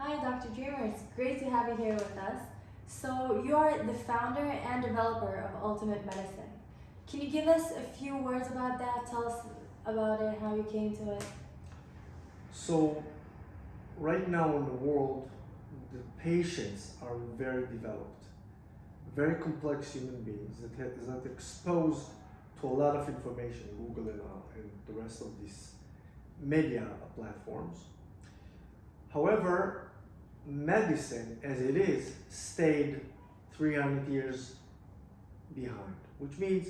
Hi, Dr. Dreamer. It's great to have you here with us. So, you are the founder and developer of Ultimate Medicine. Can you give us a few words about that? Tell us about it, how you came to it. So, right now in the world, the patients are very developed, very complex human beings that have, that exposed to a lot of information, Google and, uh, and the rest of these media platforms. However, medicine as it is stayed 300 years behind, which means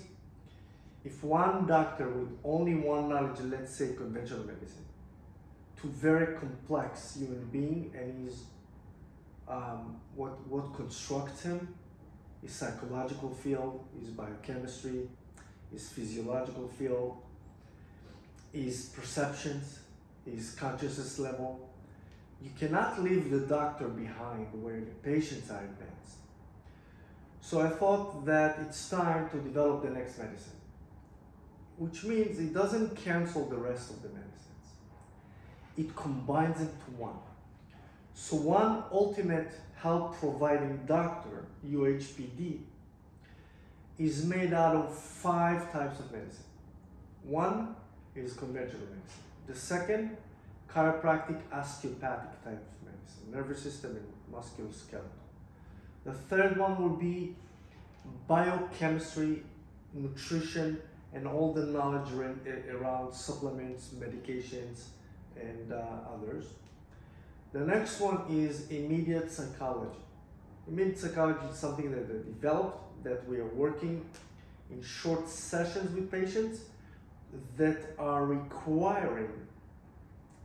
if one doctor with only one knowledge, let's say conventional medicine, to very complex human being and his um, what what constructs him, his psychological field, his biochemistry, his physiological field, his perceptions, his consciousness level. You cannot leave the doctor behind where the patients are advanced. So I thought that it's time to develop the next medicine, which means it doesn't cancel the rest of the medicines. It combines into one. So one ultimate help providing doctor, UHPD, is made out of five types of medicine. One is conventional medicine. The second, chiropractic osteopathic type of medicine, nervous system and musculoskeletal. The third one will be biochemistry, nutrition, and all the knowledge around supplements, medications, and uh, others. The next one is immediate psychology. Immediate psychology is something that they developed, that we are working in short sessions with patients that are requiring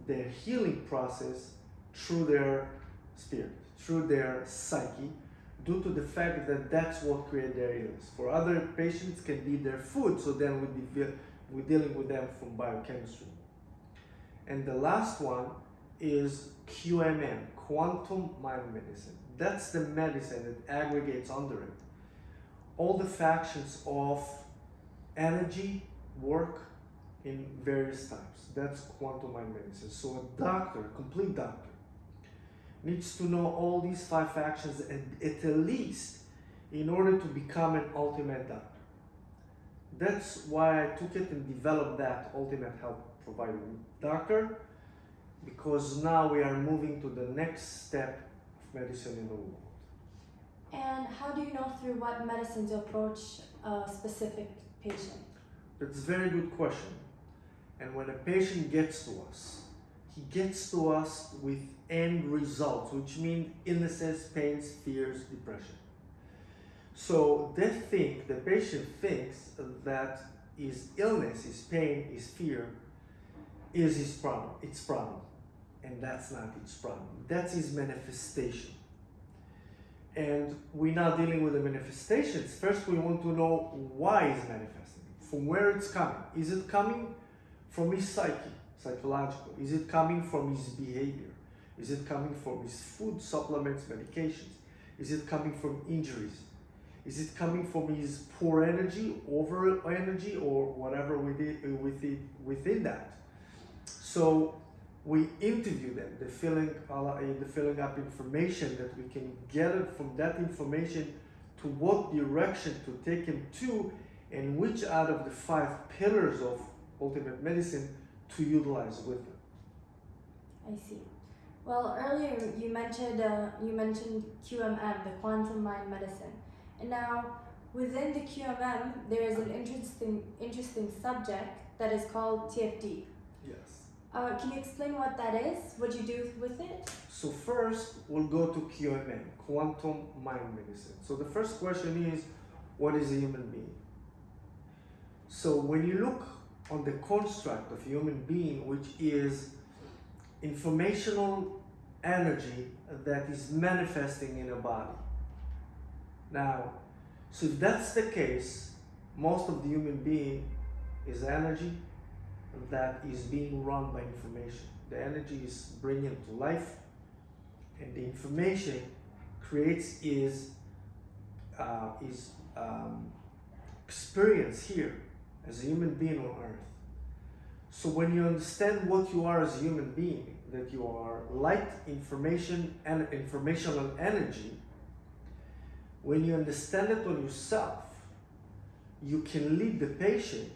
their healing process through their spirit, through their psyche, due to the fact that that's what creates their illness. For other patients can be their food, so then we be we're dealing with them from biochemistry. And the last one is QMM, Quantum Mind Medicine. That's the medicine that aggregates under it all the factions of energy, work in various types. That's quantum mind medicine. So a doctor, a complete doctor, needs to know all these five factions at, at least in order to become an ultimate doctor. That's why I took it and developed that ultimate health provider doctor because now we are moving to the next step of medicine in the world. And how do you know through what medicine to approach a specific patient? That's a very good question. And when a patient gets to us, he gets to us with end results, which mean illnesses, pains, fears, depression. So they think, the patient thinks that his illness, his pain, his fear is his problem, its problem. And that's not its problem. That's his manifestation. And we're not dealing with the manifestations. First, we want to know why it's manifesting, from where it's coming. Is it coming from his psyche, psychological? Is it coming from his behavior? Is it coming from his food, supplements, medications? Is it coming from injuries? Is it coming from his poor energy, over energy, or whatever within, within, within that? So we interview them, the filling, uh, the filling up information that we can gather from that information to what direction to take him to and which out of the five pillars of ultimate medicine to utilize with them. I see. Well, earlier you mentioned uh, you mentioned QMM, the quantum mind medicine, and now within the QMM there is an interesting interesting subject that is called TFD. Yes. Uh, can you explain what that is? What do you do with it? So first, we'll go to QMM, Quantum Mind Medicine. So the first question is, what is a human being? So when you look on the construct of human being, which is informational energy that is manifesting in a body. Now, so if that's the case, most of the human being is energy, that is being run by information. The energy is bringing to life, and the information creates is uh, is um, experience here as a human being on earth. So when you understand what you are as a human being, that you are light information and informational energy, when you understand it on yourself, you can lead the patient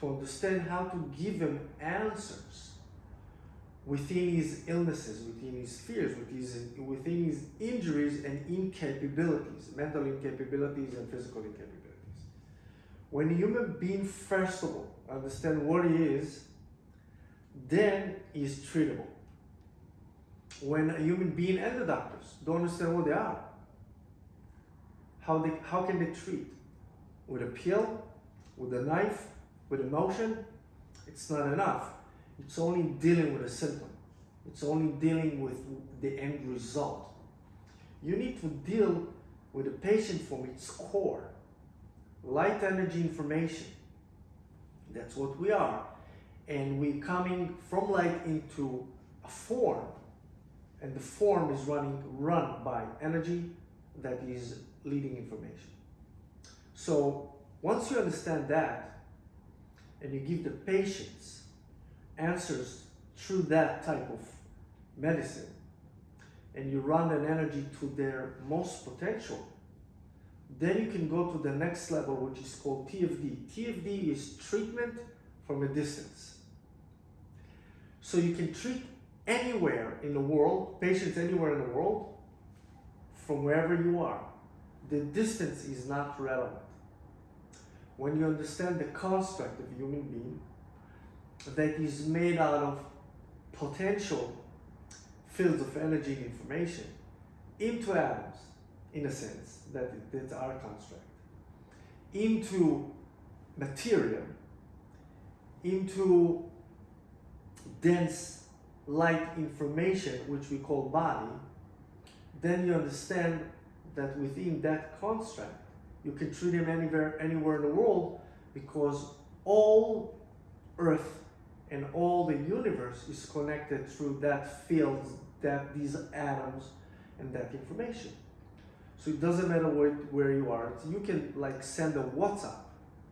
to understand how to give him answers within his illnesses, within his fears, within his, within his injuries and incapabilities, mental incapabilities and physical incapabilities. When a human being, first of all, understand what he is, then he's treatable. When a human being and the doctors don't understand what they are, how, they, how can they treat? With a pill, with a knife, with emotion? It's not enough. It's only dealing with a symptom. It's only dealing with the end result. You need to deal with the patient from its core. Light energy information. That's what we are. And we're coming from light into a form. And the form is running run by energy that is leading information. So once you understand that, and you give the patients answers through that type of medicine, and you run an energy to their most potential, then you can go to the next level, which is called TFD. TFD is treatment from a distance. So you can treat anywhere in the world, patients anywhere in the world, from wherever you are. The distance is not relevant. When you understand the construct of human being that is made out of potential fields of energy and information into atoms, in a sense, that that's our construct, into material, into dense light information, which we call body, then you understand that within that construct, you can treat him anywhere, anywhere in the world because all Earth and all the universe is connected through that field, that these atoms, and that information. So it doesn't matter where, where you are. You can like send a WhatsApp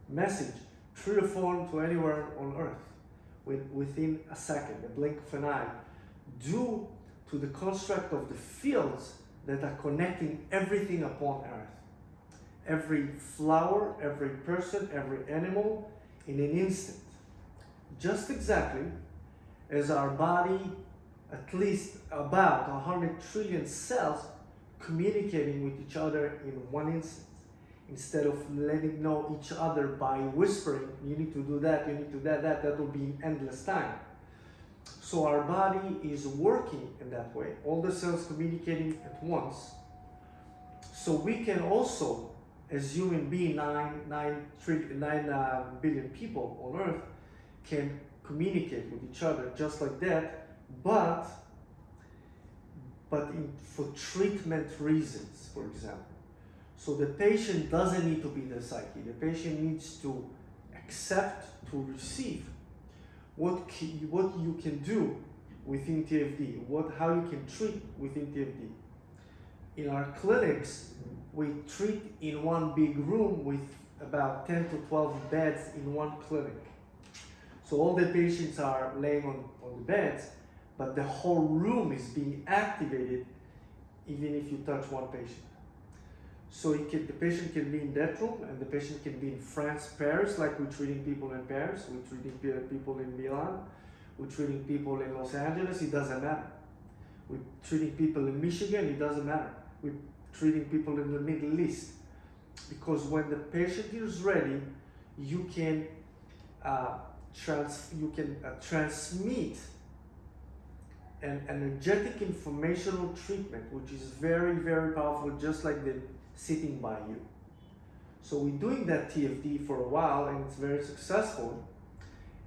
message through your phone to anywhere on Earth with, within a second, a blink of an eye, due to the construct of the fields that are connecting everything upon Earth. Every flower, every person, every animal in an instant. Just exactly as our body, at least about 100 trillion cells communicating with each other in one instant. Instead of letting know each other by whispering, you need to do that, you need to that, that, that will be endless time. So our body is working in that way, all the cells communicating at once. So we can also, as human being, nine, nine, three, nine uh, billion people on Earth, can communicate with each other just like that, but but in, for treatment reasons, for example. So the patient doesn't need to be the psyche. The patient needs to accept, to receive what, what you can do within TFD, what, how you can treat within TFD. In our clinics, we treat in one big room with about 10 to 12 beds in one clinic. So all the patients are laying on, on the beds, but the whole room is being activated even if you touch one patient. So can, the patient can be in that room and the patient can be in France, Paris, like we're treating people in Paris, we're treating people in Milan, we're treating people in Los Angeles, it doesn't matter. We're treating people in Michigan, it doesn't matter. We're treating people in the Middle East. Because when the patient is ready, you can uh, trans you can uh, transmit an energetic informational treatment, which is very, very powerful, just like the sitting by you. So we're doing that TFD for a while, and it's very successful.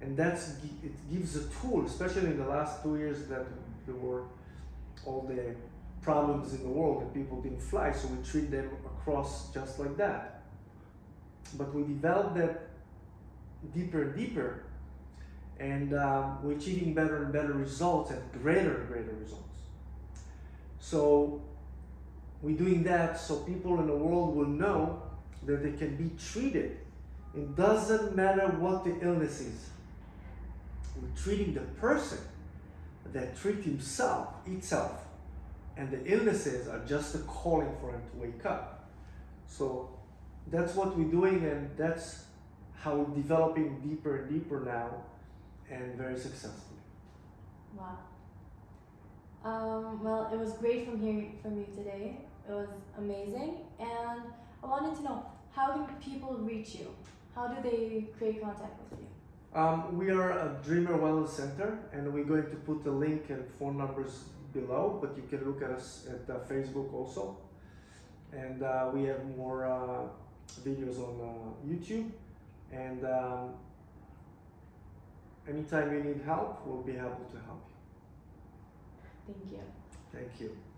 And that's it gives a tool, especially in the last two years that there were all the problems in the world that people didn't fly, so we treat them across just like that. But we developed that deeper and deeper and um, we're achieving better and better results and greater and greater results. So we're doing that so people in the world will know that they can be treated. It doesn't matter what the illness is. We're treating the person, that treat himself itself and the illnesses are just a calling for him to wake up so that's what we're doing and that's how we're developing deeper and deeper now and very successfully Wow. Um, well, it was great from hearing from you today. It was amazing, and I wanted to know how can people reach you? How do they create contact with you? Um, we are a Dreamer Wellness Center, and we're going to put the link and phone numbers below. But you can look at us at uh, Facebook also, and uh, we have more uh, videos on uh, YouTube. And um, anytime you need help, we'll be able to help you. Thank you. Thank you.